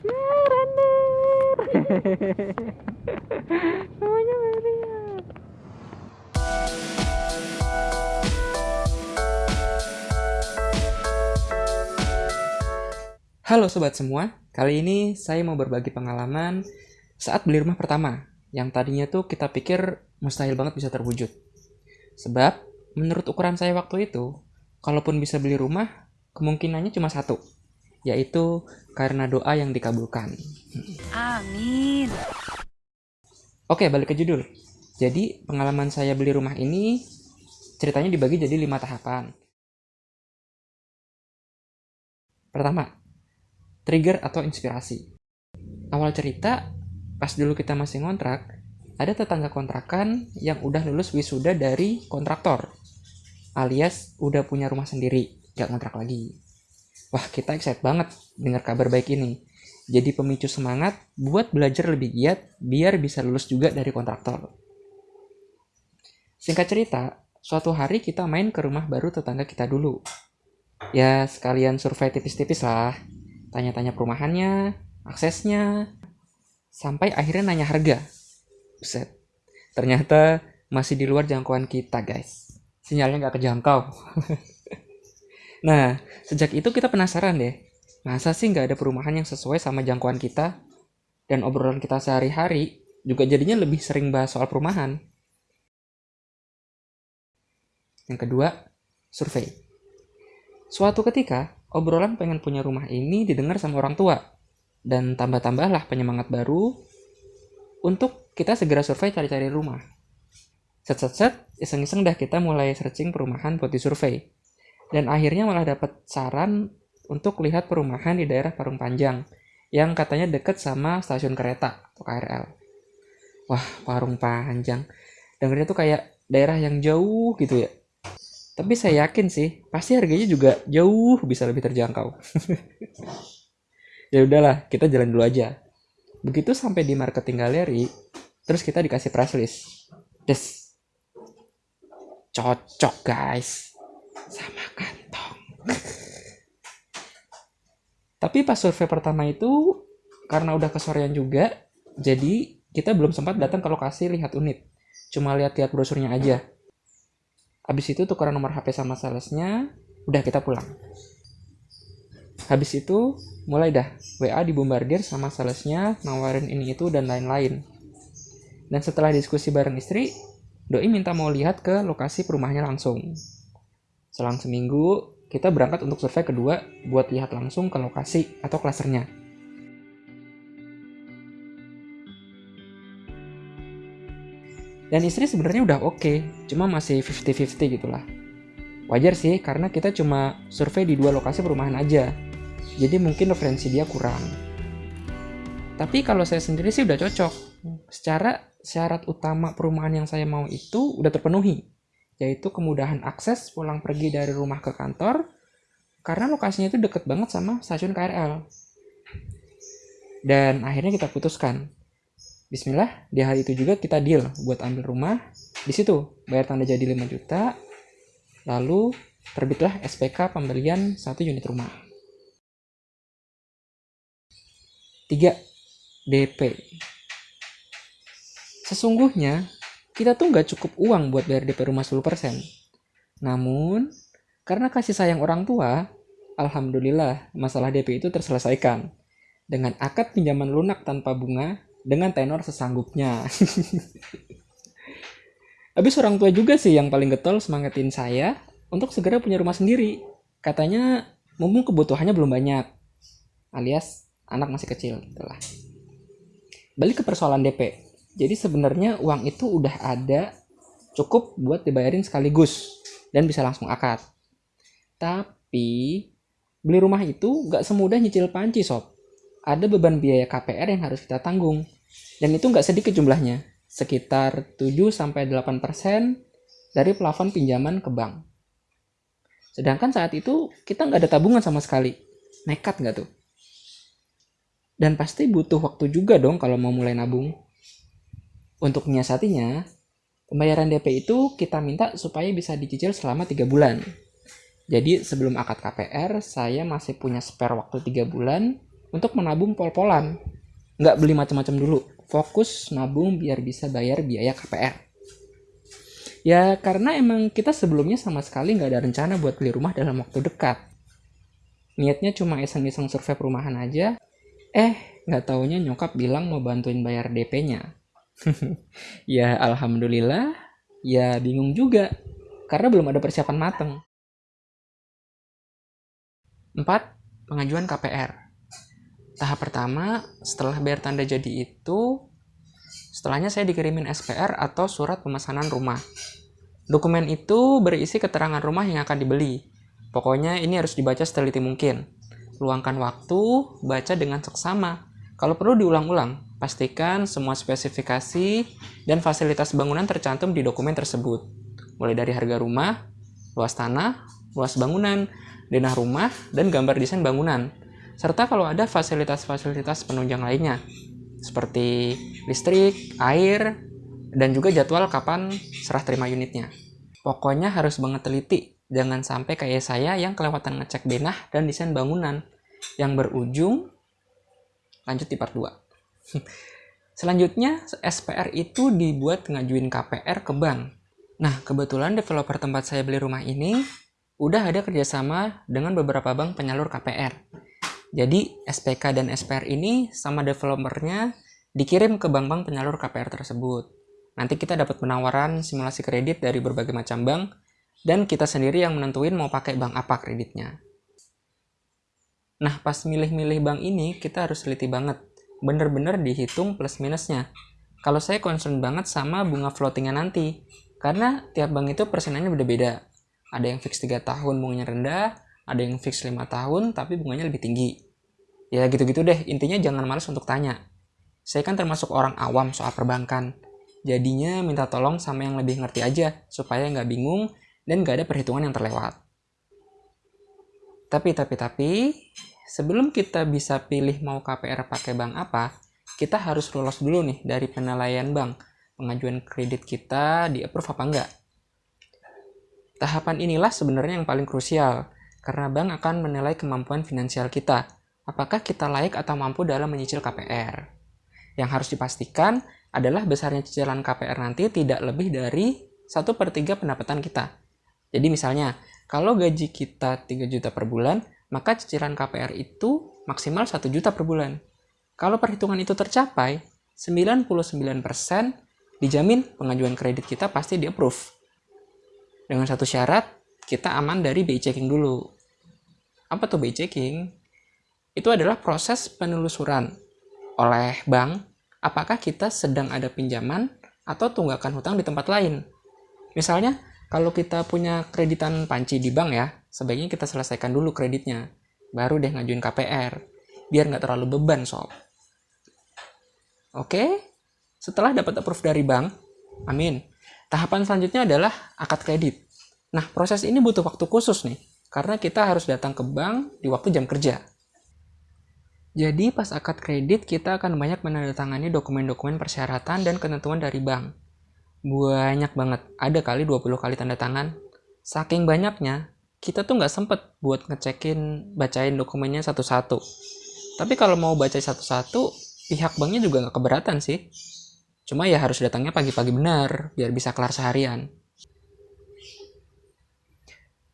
Ya. Namanya Maria. Halo sobat semua, kali ini saya mau berbagi pengalaman saat beli rumah pertama yang tadinya tuh kita pikir mustahil banget bisa terwujud. Sebab menurut ukuran saya waktu itu, kalaupun bisa beli rumah, kemungkinannya cuma satu, yaitu karena doa yang dikabulkan. Amin. Oke, balik ke judul. Jadi, pengalaman saya beli rumah ini ceritanya dibagi jadi lima tahapan. Pertama, trigger atau inspirasi. Awal cerita, pas dulu kita masih ngontrak, ada tetangga kontrakan yang udah lulus wisuda dari kontraktor, alias udah punya rumah sendiri, gak ngontrak lagi. Wah, kita excited banget dengar kabar baik ini. Jadi pemicu semangat buat belajar lebih giat biar bisa lulus juga dari kontraktor. Singkat cerita, suatu hari kita main ke rumah baru tetangga kita dulu. Ya, sekalian survei tipis-tipis lah tanya-tanya perumahannya, aksesnya, sampai akhirnya nanya harga. Buset, ternyata masih di luar jangkauan kita guys. Sinyalnya nggak kejangkau. nah, sejak itu kita penasaran deh, masa sih nggak ada perumahan yang sesuai sama jangkauan kita? Dan obrolan kita sehari-hari juga jadinya lebih sering bahas soal perumahan. Yang kedua, survei. Suatu ketika, obrolan pengen punya rumah ini didengar sama orang tua. Dan tambah-tambahlah penyemangat baru untuk kita segera survei cari-cari rumah. Set-set-set, iseng-iseng dah kita mulai searching perumahan buat disurvei. Dan akhirnya malah dapat saran untuk lihat perumahan di daerah Parung Panjang yang katanya deket sama stasiun kereta atau KRL. Wah, Parung Panjang. Dengarnya tuh kayak daerah yang jauh gitu ya. Tapi saya yakin sih, pasti harganya juga jauh bisa lebih terjangkau. ya udahlah, kita jalan dulu aja. Begitu sampai di marketing galeri, terus kita dikasih price list. Des. Cocok, guys. Sama kantong. Tapi pas survei pertama itu, karena udah kesorean juga, jadi kita belum sempat datang ke lokasi lihat unit. Cuma lihat-lihat brosurnya aja. Habis itu tukeran nomor HP sama salesnya, udah kita pulang. Habis itu mulai dah WA dibombardir sama salesnya, nawarin ini itu dan lain-lain. Dan setelah diskusi bareng istri, Doi minta mau lihat ke lokasi perumahannya langsung. Selang seminggu, kita berangkat untuk survei kedua buat lihat langsung ke lokasi atau klasernya. Dan istri sebenarnya udah oke, okay, cuma masih 50-50 gitulah. Wajar sih, karena kita cuma survei di dua lokasi perumahan aja. Jadi mungkin referensi dia kurang. Tapi kalau saya sendiri sih udah cocok. Secara syarat utama perumahan yang saya mau itu udah terpenuhi. Yaitu kemudahan akses pulang pergi dari rumah ke kantor, karena lokasinya itu deket banget sama stasiun KRL. Dan akhirnya kita putuskan, Bismillah, di hari itu juga kita deal buat ambil rumah. Di situ bayar tanda jadi 5 juta. Lalu terbitlah SPK pembelian satu unit rumah. 3. DP. Sesungguhnya, kita tuh nggak cukup uang buat bayar DP rumah 10%. Namun, karena kasih sayang orang tua, Alhamdulillah masalah DP itu terselesaikan. Dengan akad pinjaman lunak tanpa bunga dengan tenor sesanggupnya. Habis orang tua juga sih yang paling getol semangatin saya untuk segera punya rumah sendiri. Katanya mumpung kebutuhannya belum banyak. Alias anak masih kecil gitulah. Balik ke persoalan DP. Jadi sebenarnya uang itu udah ada cukup buat dibayarin sekaligus dan bisa langsung akad. Tapi beli rumah itu gak semudah nyicil panci sob ada beban biaya KPR yang harus kita tanggung. Dan itu nggak sedikit jumlahnya, sekitar 7-8% dari plafon pinjaman ke bank. Sedangkan saat itu kita nggak ada tabungan sama sekali. Nekat nggak tuh? Dan pasti butuh waktu juga dong kalau mau mulai nabung. Untuk menyiasatinya, pembayaran DP itu kita minta supaya bisa dicicil selama 3 bulan. Jadi sebelum akad KPR, saya masih punya spare waktu 3 bulan untuk menabung pol-polan. Nggak beli macam-macam dulu. Fokus nabung biar bisa bayar biaya KPR. Ya karena emang kita sebelumnya sama sekali nggak ada rencana buat beli rumah dalam waktu dekat. Niatnya cuma iseng-iseng survei perumahan aja. Eh, nggak taunya nyokap bilang mau bantuin bayar DP-nya. ya alhamdulillah, ya bingung juga. Karena belum ada persiapan mateng. 4. Pengajuan KPR. Tahap pertama, setelah bayar tanda jadi itu, setelahnya saya dikirimin SPR atau surat pemesanan rumah. Dokumen itu berisi keterangan rumah yang akan dibeli. Pokoknya ini harus dibaca seteliti mungkin. Luangkan waktu, baca dengan seksama. Kalau perlu diulang-ulang, pastikan semua spesifikasi dan fasilitas bangunan tercantum di dokumen tersebut. Mulai dari harga rumah, luas tanah, luas bangunan, denah rumah, dan gambar desain bangunan. Serta kalau ada fasilitas-fasilitas penunjang lainnya, seperti listrik, air, dan juga jadwal kapan serah terima unitnya. Pokoknya harus banget teliti, jangan sampai kayak saya yang kelewatan ngecek denah dan desain bangunan yang berujung lanjut di part 2. Selanjutnya, SPR itu dibuat ngajuin KPR ke bank. Nah, kebetulan developer tempat saya beli rumah ini udah ada kerjasama dengan beberapa bank penyalur KPR. Jadi SPK dan SPR ini sama developernya dikirim ke bank-bank penyalur KPR tersebut. Nanti kita dapat penawaran simulasi kredit dari berbagai macam bank dan kita sendiri yang menentuin mau pakai bank apa kreditnya. Nah, pas milih-milih bank ini kita harus teliti banget. Bener-bener dihitung plus minusnya. Kalau saya concern banget sama bunga floatingnya nanti. Karena tiap bank itu persenannya beda-beda ada yang fix 3 tahun bunganya rendah, ada yang fix 5 tahun tapi bunganya lebih tinggi. Ya gitu-gitu deh, intinya jangan males untuk tanya. Saya kan termasuk orang awam soal perbankan. Jadinya minta tolong sama yang lebih ngerti aja, supaya nggak bingung dan nggak ada perhitungan yang terlewat. Tapi, tapi, tapi, sebelum kita bisa pilih mau KPR pakai bank apa, kita harus lolos dulu nih dari penilaian bank. Pengajuan kredit kita di approve apa enggak. Tahapan inilah sebenarnya yang paling krusial, karena bank akan menilai kemampuan finansial kita. Apakah kita layak atau mampu dalam menyicil KPR? Yang harus dipastikan adalah besarnya cicilan KPR nanti tidak lebih dari 1 per 3 pendapatan kita. Jadi misalnya, kalau gaji kita 3 juta per bulan, maka cicilan KPR itu maksimal 1 juta per bulan. Kalau perhitungan itu tercapai, 99% dijamin pengajuan kredit kita pasti di-approve. Dengan satu syarat, kita aman dari BI checking dulu. Apa tuh BI checking? Itu adalah proses penelusuran oleh bank apakah kita sedang ada pinjaman atau tunggakan hutang di tempat lain. Misalnya, kalau kita punya kreditan panci di bank ya, sebaiknya kita selesaikan dulu kreditnya. Baru deh ngajuin KPR, biar nggak terlalu beban sob. Oke, setelah dapat approve dari bank, amin, Tahapan selanjutnya adalah akad kredit. Nah, proses ini butuh waktu khusus nih, karena kita harus datang ke bank di waktu jam kerja. Jadi pas akad kredit kita akan banyak menandatangani dokumen-dokumen persyaratan dan ketentuan dari bank. Banyak banget, ada kali 20 kali tanda tangan. Saking banyaknya, kita tuh nggak sempet buat ngecekin, bacain dokumennya satu-satu. Tapi kalau mau baca satu-satu, pihak banknya juga nggak keberatan sih. Cuma ya harus datangnya pagi-pagi benar, biar bisa kelar seharian.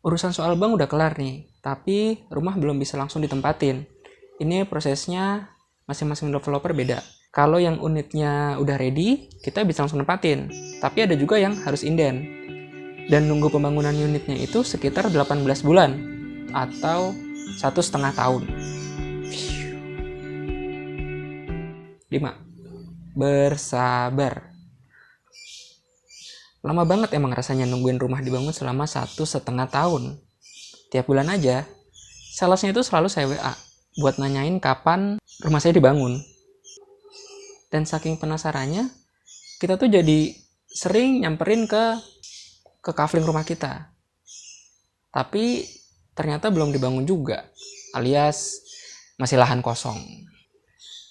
Urusan soal bank udah kelar nih, tapi rumah belum bisa langsung ditempatin. Ini prosesnya masing-masing developer beda. Kalau yang unitnya udah ready, kita bisa langsung nempatin. Tapi ada juga yang harus inden. Dan nunggu pembangunan unitnya itu sekitar 18 bulan atau satu setengah tahun. 5 bersabar. Lama banget emang rasanya nungguin rumah dibangun selama satu setengah tahun. Tiap bulan aja, salesnya itu selalu saya WA buat nanyain kapan rumah saya dibangun. Dan saking penasarannya, kita tuh jadi sering nyamperin ke ke kafling rumah kita. Tapi ternyata belum dibangun juga, alias masih lahan kosong.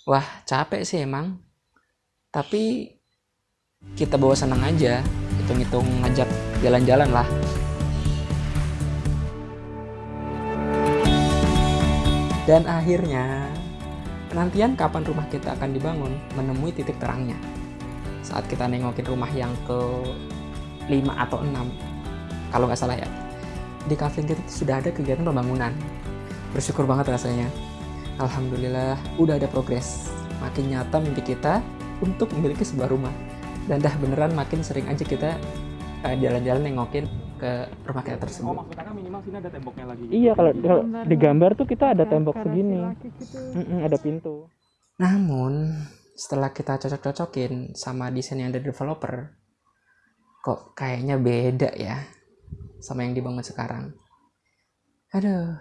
Wah, capek sih emang tapi kita bawa senang aja hitung-hitung ngajak jalan-jalan lah dan akhirnya penantian kapan rumah kita akan dibangun menemui titik terangnya. Saat kita nengokin rumah yang ke 5 atau 6, kalau nggak salah ya, di kafe kita sudah ada kegiatan pembangunan. Bersyukur banget rasanya. Alhamdulillah, udah ada progres. Makin nyata mimpi kita untuk memiliki sebuah rumah. Dan dah beneran makin sering aja kita eh, jalan-jalan nengokin ke rumah kita Oh tersebut. maksudnya kan minimal sini ada temboknya lagi. Iya, kalau, kalau di gambar tuh kita ada Ya, tembok segini. gitu. Mm-mm, ada pintu. Namun, setelah kita cocok-cocokin sama desain yang dari developer, kok kayaknya beda ya sama yang dibangun sekarang. Aduh.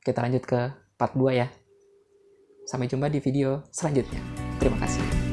Kita lanjut ke part 2 ya. Sampai jumpa di video selanjutnya. Terima kasih.